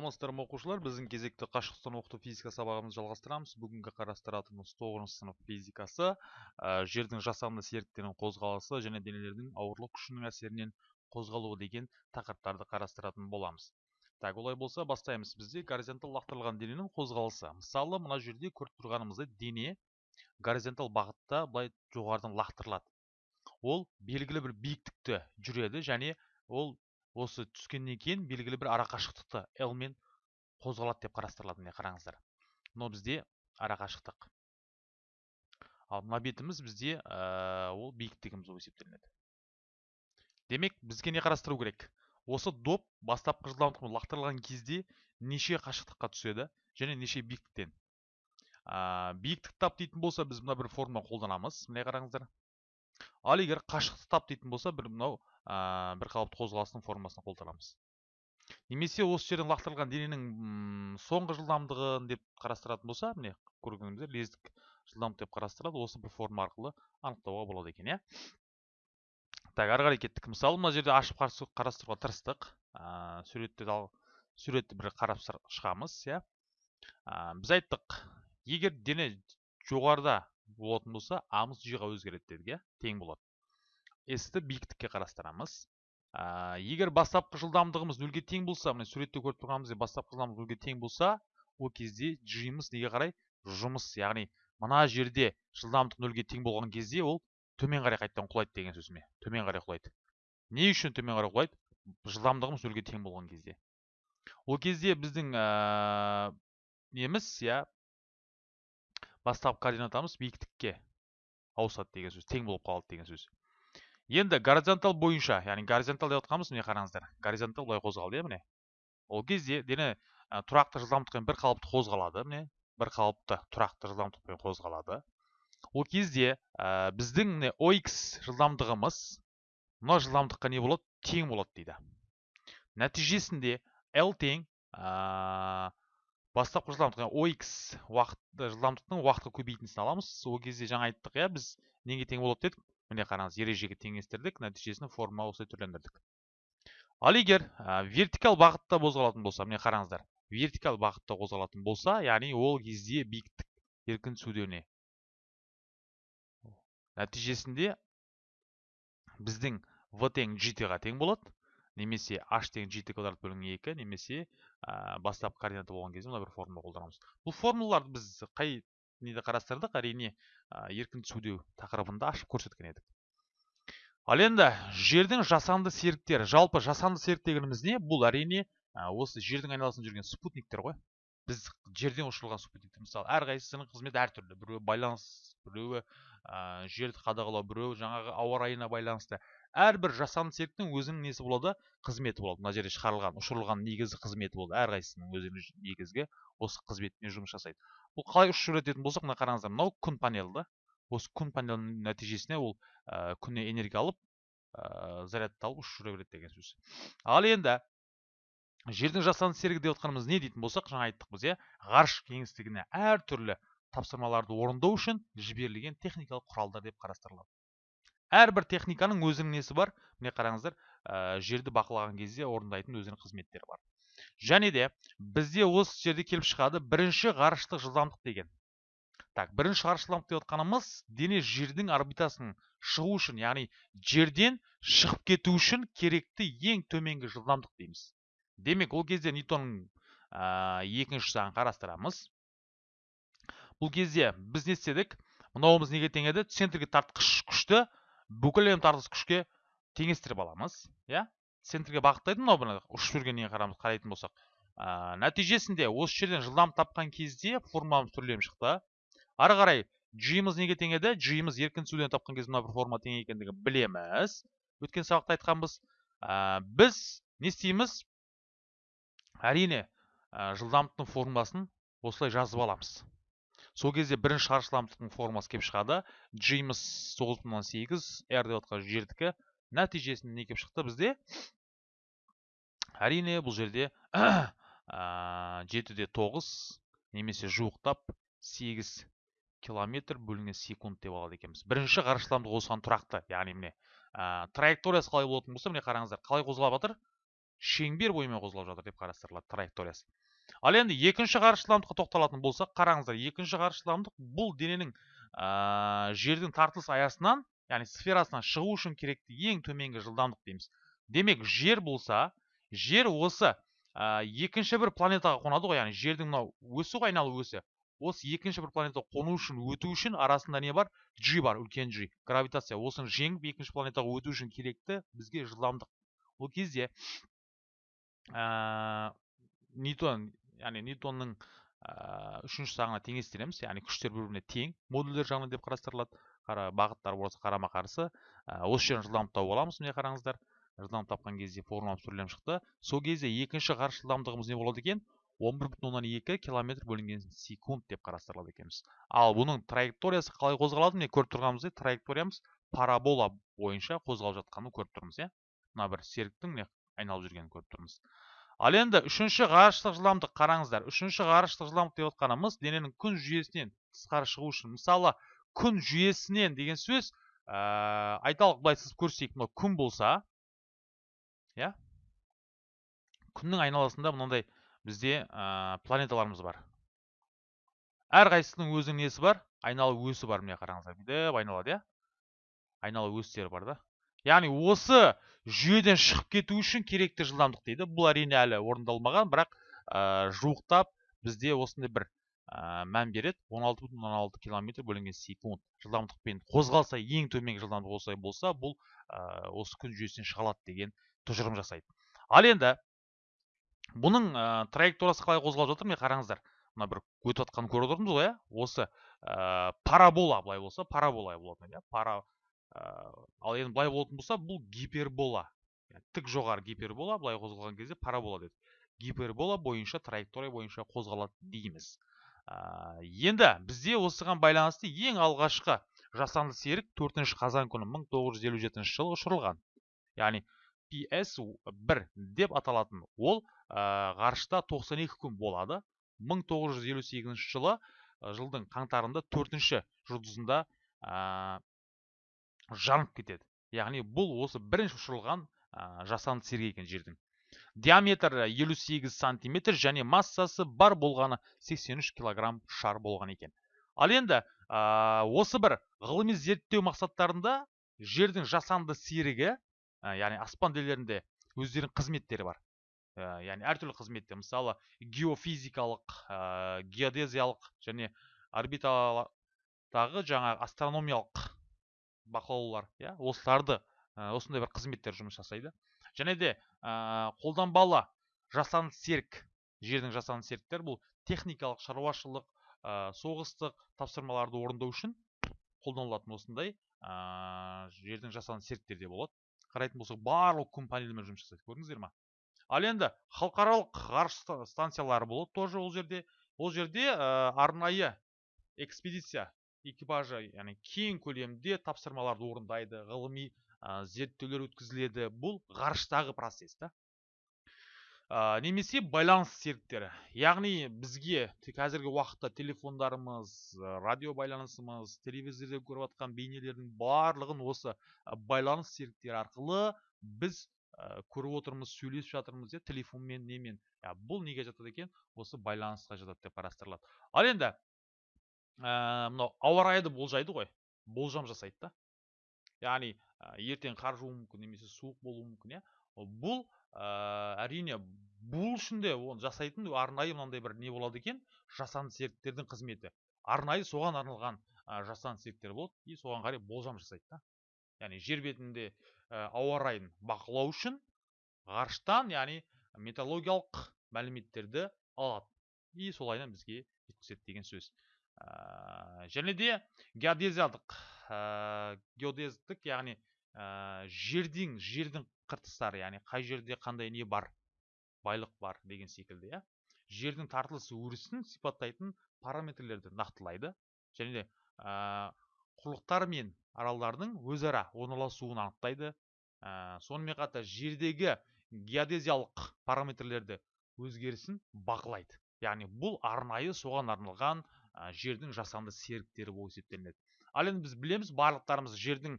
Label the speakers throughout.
Speaker 1: саламатсыздар ма оқушылар біздің кезекті қашықтықтан оқыту физика сабағымызды жалғастырамыз. Бүгінгі қарастыратынымыз тоғызыншы сынып физикасы ә, жердің жасанды серіктерінің қозғалысы және денелердің ауырлық күшінің әсерінен қозғалуы деген тақырыптарды қарастыратын боламыз. Так олай болса бастаймыз. Бізде горизонтал лақтырылған дененің қозғалысы. Мысалы мына жерде көріп тұрғанымыздай дене горизонтал бағытта былай жоғарыдан лақтырылады. Ол белгілі бір биіктікті жүреді және ол осы түскеннен кейін белгілі бір арақашықтықты l мен қозғалады деп қарастырылады міне қараңыздар. Мынау бізде арақашықтық. Ал мына бетіміз бізде ә, ол биіктігіміз болып есептелінеді. Демек бізге не қарастыру керек? Осы доп бастапқы жылдамдықпен лақтырылған кезде неше қашықтыққа түседі және неше биіктіктен? Ә, биіктік тап дейтін болса біз мына бір формула қолданамыз міне қараңыздар. Ал егер қашықтықты тап дейтін болса бір мынау ә, бір қалыпты қозғалыстың формасын қолданамыз. Немесе осы жерден лақтырылған дененің соңғы жылдамдығын деп қарастыратын болса міне көргеніміздей лездік жылдамдық деп қарастырады. Осы бір форма арқылы анықтауға болады екен иә? Так ары қарай кеттік. Мысалы мына жерде ашып қарастыруға тырыстық. Ә, суретті суретті бір қарап шығамыз иә? Ә, біз айттық. Егер дене жоғарыда болатын болса амыз жиға өзгереді дедік иә? Тең болады. S-ті биіктікке қарастырамыз. Егер бастапқы жылдамдығымыз нөлге тең болса міне суретте көріп тұрғанымыздай бастапқы жылдамдық нөлге тең болса ол кезде g-мыз неге қарай? Жұмыс яғни мына жерде жылдамдық нөлге тең болған кезде ол төмен қарай қайтадан құлайды деген сөз ме төмен қарай құлайды. Не үшін төмен қарай құлайды? Жылдамдығымыз нөлге тең болған кезде. Ол кезде біздің неміз иә бастапқы координатамыз биіктікке ауысады деген сөз тең болып қалады деген сөз. Енді горизонтал бойынша яғни горизонтал деп жатқанымыз міне қараңыздар. Горизонтал былай қозғалды иә міне. Ол кезде дене тұрақты жылдамдықпен бір қалыпты қозғалады міне. Бір қалыпты тұрақты жылдамдықпен қозғалады. Ол кезде ә, біздің міне ox жылдамдығымыз мына жылдамдыққа не болады? Тең болады дейді. Нәтижесінде l тең ә, бастапқы жылдамдық ox уақыт жылдамдықтың уақытқа көбейтіндісін аламыз. Ол кезде жаңа айттық иә біз неге тең болады? дедік. Міне қараңыз ережеге теңестірдік нәтижесін форма осылай түрлендірдік. Ал егер вертикал бағытта қозғалатын болса міне қараңыздар вертикал бағытта қозғалатын болса яғни ол кезде биіктік еркін түсуде нәтижесінде біздің v тең gt ға тең болады немесе h тең gt квадрат бөлінген екі немесе бастапқы координата болған кезде мына бір формула қолданамыз. Бұл формулаларды біз қай неде қарастырдық? Әрине еркін түсудеу тақырыбында ашып көрсеткен едік. Ал енді жердің жасанды серіктері жалпы жасанды серік дегеніміз не? Бұл әрине осы жердің айналасында жүрген спутниктер ғой. Біз жерден ұшырылған спутниктер. Мысалы әрқайсысының қызметі әртүрлі. Біреуі байланыс біреуі ә, жерді қадағалау біреуі жаңағы ауа райына байланысты әрбір жасанды серіктің өзінің несі болады? Қызметі болады. Мына жерде шығарылған ұшырылған негізгі қызметі болды. Әрқайсысының өзінің негізгі осы қызметімен жұмыс жасайды. Бұл қалай ұшып жүрететін болсақ мына қараңыздар мынау күн панелі да осы күн панелінің нәтижесіне ол ә, күннен энергия алып ә, зарядталып ұшып жүре береді деген сөз. Ал енді жердің жасанды серігі деп отқанымыз не дейтін болсақ жаңа айттық біз иә ғарыш кеңістігіне әртүрлі тапсырмаларды орындау үшін жіберілген техникалық құралдар деп қарастырылады. Әрбір техниканың өзінің несі бар? Міне қараңыздар ә, жерді бақылаған кезде орындайтын өзінің қызметтері бар. Және де бізде осы жерде келіп шығады бірінші ғарыштық жылдамдық деген. Так бірінші ғарыш жылдамдық деп отқанымыз дене жердің орбитасының шығу үшін яғни жерден шығып кету үшін керекті ең төменгі жылдамдық дейміз. Демек ол кезде ньютонның ә, екінші заңын қарастырамыз. Бұл кезде біз не істедік? Мынауымыз неге тең еді центрге тартқыш күшті бүкіл тартқыш күшке теңестіріп аламыз иә? Центрге бағыттайды мынау бұны ұшып жүргеніне қарамыз қарайтын болсақ. Ә, нәтижесінде осы жерден жылдам тапқан кезде формамыз түрленіп шықты. Ары қарай g-мыз неге тең еді g-мыз еркін түсуден тапқан кезде мына бір форма тең екендігін білеміз. Өткен сабақта айтқанбыз. Ә, біз не істейміз? Әрине жылдамдықтың формасын осылай жазып аламыз. Сол кезде бірінші шаршы жылдамдықтың формасы келіп шығады. G-мыз тоғыз бүтін оннан сегіз r деп жатқан жердікі. Нәтижесінде не келіп шықты? Бізде әрине бұл жерде жетіде тоғыз немесе жуықтап сегіз километр бөлінген секунд деп алады екенбіз. Бірінші ғарыш жылдамдығы осыған тұрақты. Яғни міне ә, траекториясы қалай болатын болса міне қараңыздар қалай қозғалып жатыр? Шеңбер бойымен қозғалып жатыр деп қарастырылады траекториясы. Ал енді екінші ғарыш жылдамдыққа тоқталатын болсақ қараңыздар екінші ғарыш жылдамдық бұл дененің жердің тартылыс аясынан яғни сферасынан шығу үшін керекті ең төменгі жылдамдық дейміз. Демек жер болса жер осы екінші бір планетаға қонады ғой яғни жердің мынау өсі ғой айналу өсі. Осы екінші бір планетаға қону үшін өту үшін арасында не бар? G бар үлкен g. Гравитация осыны жеңіп екінші планетаға өту үшін керекті бізге жылдамдық. Ол кезде ньютон яғни ньютонның ә, үшінші заңына теңестіреміз. Яғни күштер бір біріне тең модульдер жағынан деп қарастырылады. Қара бағыттар болса қарама қарсы. Ә, осы жерін жылдамдық тауып аламыз міне қараңыздар. Жылдамдық тапқан кезде формуламыз түрленіп шықты. Сол кезде екінші ғарыш жылдамдығымыз не болады екен? он бір бүтін оннан екі километр бөлінген секунд деп қарастырылады екенбіз. Ал бұның траекториясы қалай қозғалады? Міне көріп тұрғанымыздай траекториямыз парабола бойынша қозғалып жатқанын көріп тұрмыз иә? Мына бір серіктің міне айналып жүргенін көріп тұрмыз. Ал енді үшінші ғарыштық жылдамдық қараңыздар. Үшінші ғарыштық жылдамдық деп отқанымыз дененің күн жүйесінен тысқары шығу үшін. Мысалы күн жүйесінен деген сөз ә, айталық былай сызып көрсетейік күн болса иә? Күннің айналасында мынандай бізде ә, планеталарымыз бар. Әрқайсысының өзінің несі бар? Айналу өсі бар міне қараңыздар. Бүйтіп айналады иә? Айналу өстері бар да. Яғни осы жүйеден шығып кету үшін керекті жылдамдық дейді. Бұл әрине әлі орындалмаған бірақ ә, жуықтап бізде осындай бір ә, мән береді. 16 бүтін оннан алты километр бөлінген секунд. Жылдамдықпен қозғалса ең төменгі жылдамдық осылай болса бұл ә, осы күн жүйесінен шыға алады деген тұжырым жасайды. Ал енді бұның ә, траекториясы қалай қозғалып жатыр міне қараңыздар. Мына бір өтіп жатқанын көріп отырмыз ғой иә. Осы парабола былай болса парабола болатын иә. Пара ал енді былай болатын болса бұл гипербола. Тік жоғары гипербола былай қозғалған кезде парабола деді. Гипербола бойынша траектория бойынша қозғалады дейміз. Ә, енді бізде осыған байланысты ең алғашқы жасанды серік 4 қазан күні 1957 жылы ұшырылған. Яғни PS1 деп аталатын ол ә, ғарышта 92 күн болады. 1958 жылы жылдың қаңтарында төртінші жұлдызында жанып кетеді. Яғни бұл осы бірінші ұшырылған ә, жасанды серік екен жердің диаметрі 58 сантиметр және массасы бар болғаны 83 килограмм шар болған екен. Ал енді ә, осы бір ғылыми зерттеу мақсаттарында жердің жасанды серігі ә, яғни аспан денелерінде өздерінің қызметтері бар. Ә, яғни әртүрлі қызметтер. Мысалы геофизикалық ә, геодезиялық және орбитадағы жаңа астрономиялық бақылаулар иә осыларды ә, осындай бір қызметтер жұмыс жасайды. Және де ә, қолданбалы жасанды серік жердің жасанды серіктер бұл техникалық шаруашылық ә, соғыстық тапсырмаларды орындау үшін қолданылатын осындай ә, жердің жасанды серіктер де болады. Қарайтын болсақ барлық күн панелімен жұмыс жасайды көрдіңіздер ма? Ал енді халықаралық ғарыш станциялары болады тоже ол жерде. Ол жерде ә, арнайы экспедиция экипажы яғни кең көлемде тапсырмаларды орындайды ғылыми ә, зерттеулер өткізіледі. Бұл ғарыштағы процесс та. Ә, немесе байланыс серіктері. Яғни бізге қазіргі уақытта телефондарымыз радио байланысымыз телевизорде көріп жатқан бейнелердің барлығын осы байланыс серіктері арқылы біз ә, көріп отырмыз сөйлесіп жатырмыз иә телефонмен немен. Ә, бұл неге жатады екен? Осы байланысқа жатады деп қарастырылады. Ал енді мынау ауа райды болжайды ғой. Болжам жасайды да. Яғни ә, ертең қар жууы мүмкін немесе суық болуы мүмкін иә. Бұл ә, әрине бұл үшін де оны жасайтын арнайы мынандай бір не болады екен? Жасанды серіктердің қызметі. Арнайы соған арналған ә, жасанды серіктер болады и соған қарай болжам жасайды да. Яғни жер бетінде Э, ауа райын бақылау үшін ғарыштан яғни металлогиялық мәліметтерді алады. И солайынан бізге жеткізеді деген сөз. ә, және де геодезиялық геодездік яғни жердің жердің қыртыстары яғни қай жерде қандай не бар байлық бар деген секілді иә жердің тартылыс өрісін сипаттайтын параметрлерді нақтылайды және де құрлықтар мен аралдардың өзара орналасуын анықтайды сонымен қатар жердегі геодезиялық параметрлерді өзгерісін бақылайды яғни бұл арнайы соған арналған жердің жасанды серіктері болып есептелінеді. Ал енді біз білеміз барлықтарымыз жердің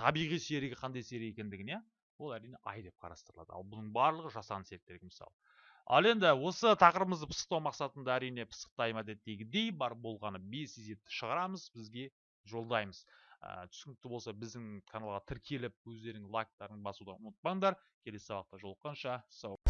Speaker 1: табиғи серігі қандай серік екендігін иә? Ол әрине ай деп қарастырылады. Ал бұның барлығы жасанды серіктерге мысал ал енді осы тақырыбымызды пысықтау мақсатында әрине пысықта әдеттегідей бар болғаны бес есепті шығарамыз бізге жолдаймыз. Ә, түсінікті болса біздің каналға тіркеліп өздерің лайктарын басуды ұмытпаңдар. Келесі сабақта жолыққанша сау